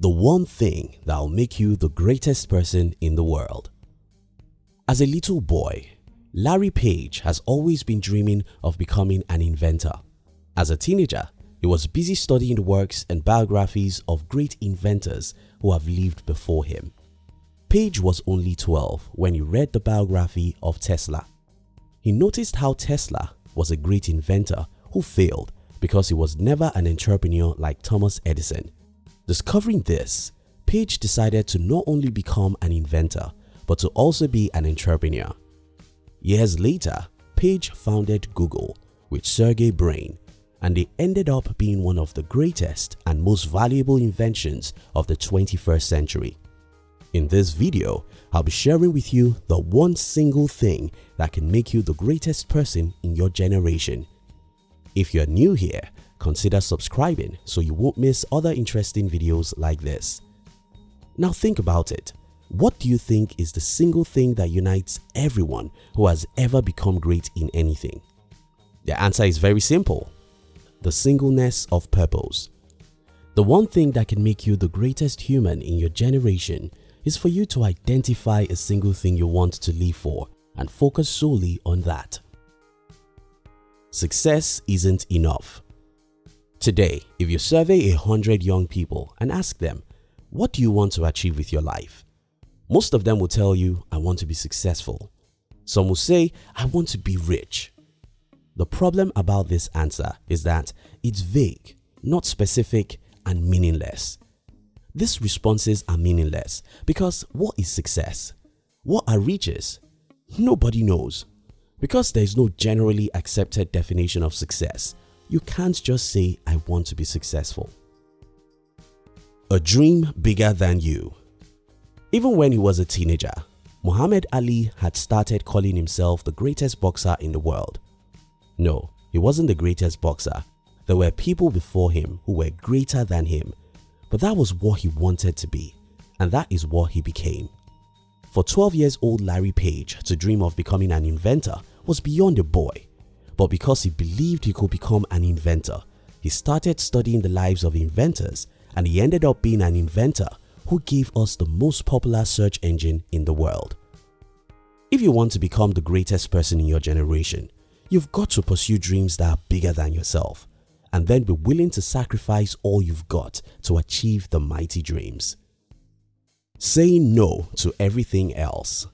The one thing that will make you the greatest person in the world. As a little boy, Larry Page has always been dreaming of becoming an inventor. As a teenager, he was busy studying the works and biographies of great inventors who have lived before him. Page was only 12 when he read the biography of Tesla. He noticed how Tesla was a great inventor who failed because he was never an entrepreneur like Thomas Edison. Discovering this, Page decided to not only become an inventor but to also be an entrepreneur. Years later, Page founded Google with Sergey Brin and they ended up being one of the greatest and most valuable inventions of the 21st century. In this video, I'll be sharing with you the one single thing that can make you the greatest person in your generation. If you're new here, consider subscribing so you won't miss other interesting videos like this. Now think about it. What do you think is the single thing that unites everyone who has ever become great in anything? The answer is very simple. The singleness of purpose. The one thing that can make you the greatest human in your generation is for you to identify a single thing you want to live for and focus solely on that. Success isn't enough. Today, if you survey a hundred young people and ask them, what do you want to achieve with your life? Most of them will tell you, I want to be successful. Some will say, I want to be rich. The problem about this answer is that it's vague, not specific and meaningless. These responses are meaningless because what is success? What are riches? Nobody knows. Because there is no generally accepted definition of success, you can't just say I want to be successful. A dream bigger than you even when he was a teenager, Muhammad Ali had started calling himself the greatest boxer in the world. No, he wasn't the greatest boxer. There were people before him who were greater than him, but that was what he wanted to be and that is what he became. For 12 years old Larry Page to dream of becoming an inventor was beyond a boy, but because he believed he could become an inventor, he started studying the lives of inventors and he ended up being an inventor who gave us the most popular search engine in the world. If you want to become the greatest person in your generation, you've got to pursue dreams that are bigger than yourself and then be willing to sacrifice all you've got to achieve the mighty dreams. Saying no to everything else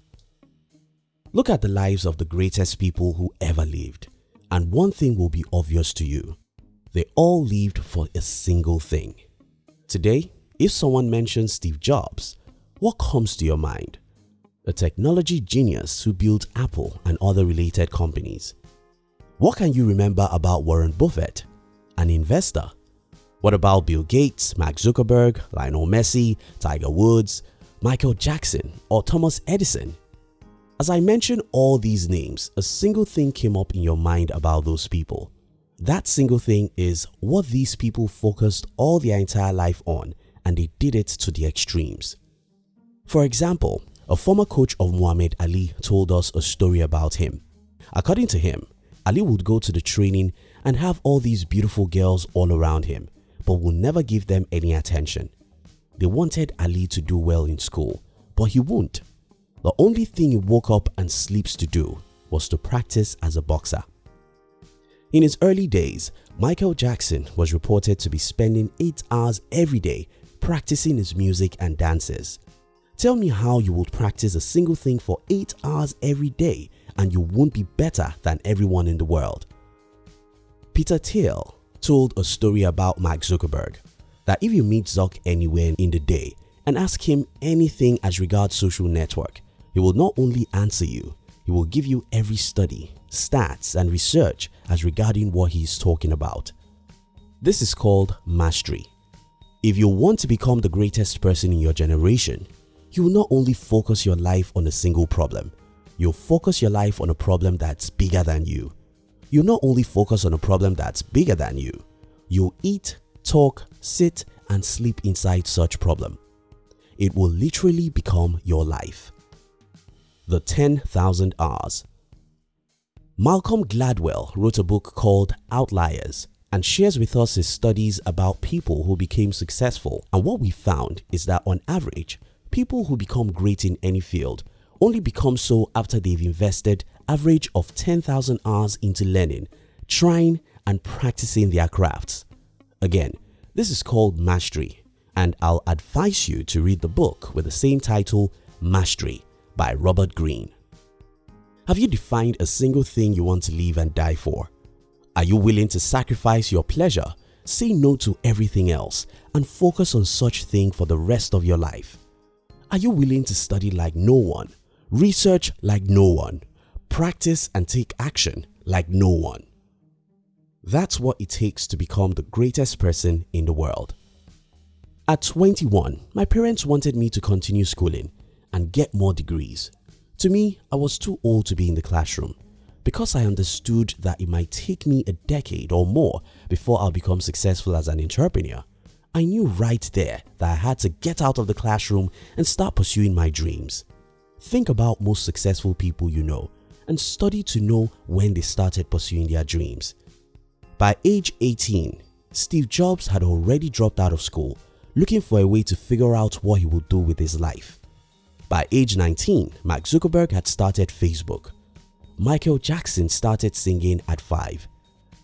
Look at the lives of the greatest people who ever lived and one thing will be obvious to you. They all lived for a single thing. Today, if someone mentions Steve Jobs, what comes to your mind? A technology genius who built Apple and other related companies. What can you remember about Warren Buffett? An investor. What about Bill Gates, Mark Zuckerberg, Lionel Messi, Tiger Woods, Michael Jackson or Thomas Edison? As I mentioned all these names, a single thing came up in your mind about those people. That single thing is what these people focused all their entire life on and they did it to the extremes. For example, a former coach of Muhammad Ali told us a story about him. According to him, Ali would go to the training and have all these beautiful girls all around him but would never give them any attention. They wanted Ali to do well in school but he won't. The only thing he woke up and sleeps to do was to practice as a boxer. In his early days, Michael Jackson was reported to be spending 8 hours every day practicing his music and dances. Tell me how you would practice a single thing for 8 hours every day and you won't be better than everyone in the world. Peter Thiel told a story about Mark Zuckerberg that if you meet Zuck anywhere in the day and ask him anything as regards social network, he will not only answer you, he will give you every study, stats and research as regarding what he is talking about. This is called mastery. If you want to become the greatest person in your generation, you will not only focus your life on a single problem, you'll focus your life on a problem that's bigger than you. You'll not only focus on a problem that's bigger than you, you'll eat, talk, sit and sleep inside such problem. It will literally become your life. The 10,000 Hours Malcolm Gladwell wrote a book called Outliers and shares with us his studies about people who became successful. And what we found is that on average, people who become great in any field only become so after they've invested average of 10,000 hours into learning, trying and practicing their crafts. Again, this is called mastery and I'll advise you to read the book with the same title Mastery by Robert Greene. Have you defined a single thing you want to live and die for? Are you willing to sacrifice your pleasure, say no to everything else and focus on such thing for the rest of your life? Are you willing to study like no one, research like no one, practice and take action like no one? That's what it takes to become the greatest person in the world. At 21, my parents wanted me to continue schooling and get more degrees. To me, I was too old to be in the classroom because I understood that it might take me a decade or more before I'll become successful as an entrepreneur. I knew right there that I had to get out of the classroom and start pursuing my dreams. Think about most successful people you know and study to know when they started pursuing their dreams. By age 18, Steve Jobs had already dropped out of school looking for a way to figure out what he would do with his life. By age 19, Mark Zuckerberg had started Facebook. Michael Jackson started singing at 5.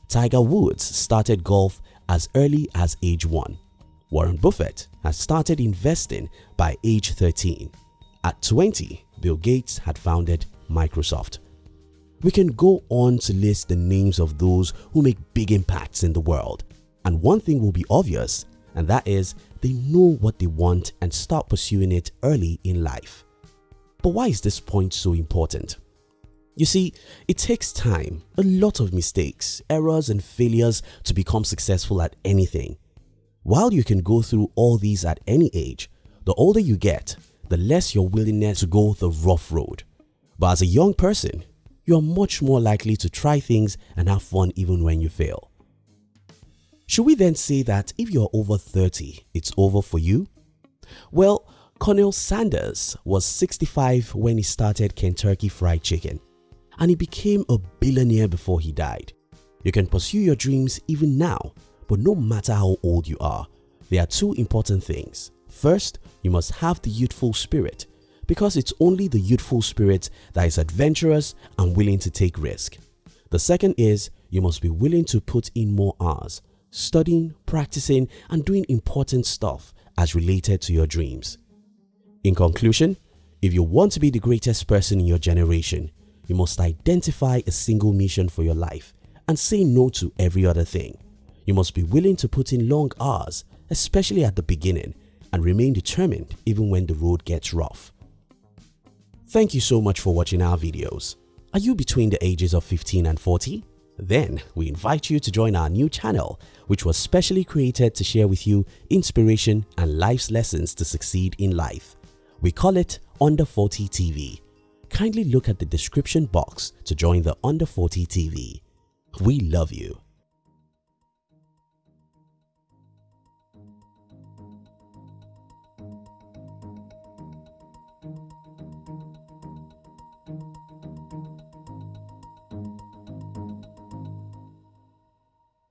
Tiger Woods started golf as early as age 1. Warren Buffett had started investing by age 13. At 20, Bill Gates had founded Microsoft. We can go on to list the names of those who make big impacts in the world and one thing will be obvious and that is they know what they want and start pursuing it early in life. But why is this point so important? You see, it takes time, a lot of mistakes, errors and failures to become successful at anything. While you can go through all these at any age, the older you get, the less your willingness to go the rough road. But as a young person, you are much more likely to try things and have fun even when you fail. Should we then say that if you're over 30, it's over for you? Well, Colonel Sanders was 65 when he started Kentucky Fried Chicken and he became a billionaire before he died. You can pursue your dreams even now, but no matter how old you are, there are two important things. First, you must have the youthful spirit because it's only the youthful spirit that is adventurous and willing to take risk. The second is you must be willing to put in more hours studying, practicing and doing important stuff as related to your dreams. In conclusion, if you want to be the greatest person in your generation, you must identify a single mission for your life and say no to every other thing. You must be willing to put in long hours, especially at the beginning, and remain determined even when the road gets rough. Thank you so much for watching our videos. Are you between the ages of 15 and 40? Then we invite you to join our new channel which was specially created to share with you inspiration and life's lessons to succeed in life. We call it Under 40 TV. Kindly look at the description box to join the Under 40 TV. We love you.